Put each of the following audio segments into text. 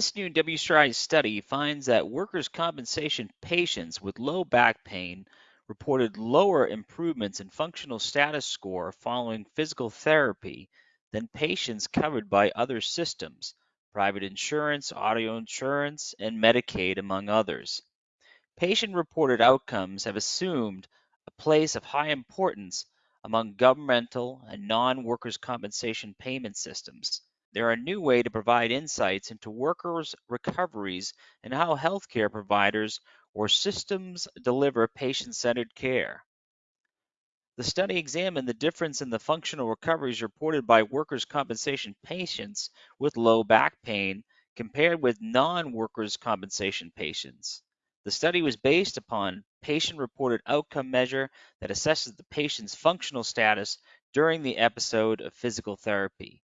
This new WCRI study finds that workers' compensation patients with low back pain reported lower improvements in functional status score following physical therapy than patients covered by other systems, private insurance, auto insurance, and Medicaid, among others. Patient reported outcomes have assumed a place of high importance among governmental and non workers' compensation payment systems. They're a new way to provide insights into workers' recoveries and how healthcare providers or systems deliver patient centered care. The study examined the difference in the functional recoveries reported by workers' compensation patients with low back pain compared with non workers' compensation patients. The study was based upon patient-reported outcome measure that assesses the patient's functional status during the episode of physical therapy.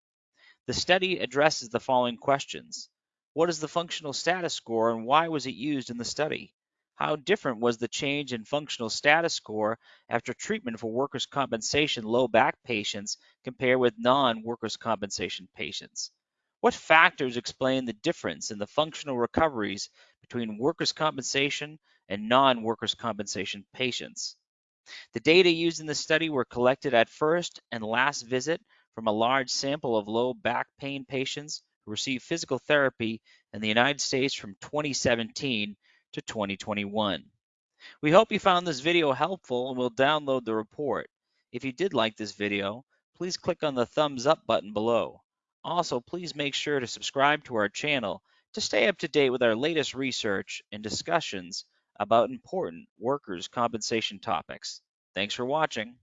The study addresses the following questions. What is the functional status score and why was it used in the study? How different was the change in functional status score after treatment for workers' compensation low back patients compared with non-workers' compensation patients? What factors explain the difference in the functional recoveries between workers' compensation and non-workers' compensation patients? The data used in the study were collected at first and last visit from a large sample of low back pain patients who received physical therapy in the United States from 2017 to 2021. We hope you found this video helpful and will download the report. If you did like this video, please click on the thumbs up button below. Also, please make sure to subscribe to our channel to stay up to date with our latest research and discussions about important workers' compensation topics. Thanks for watching.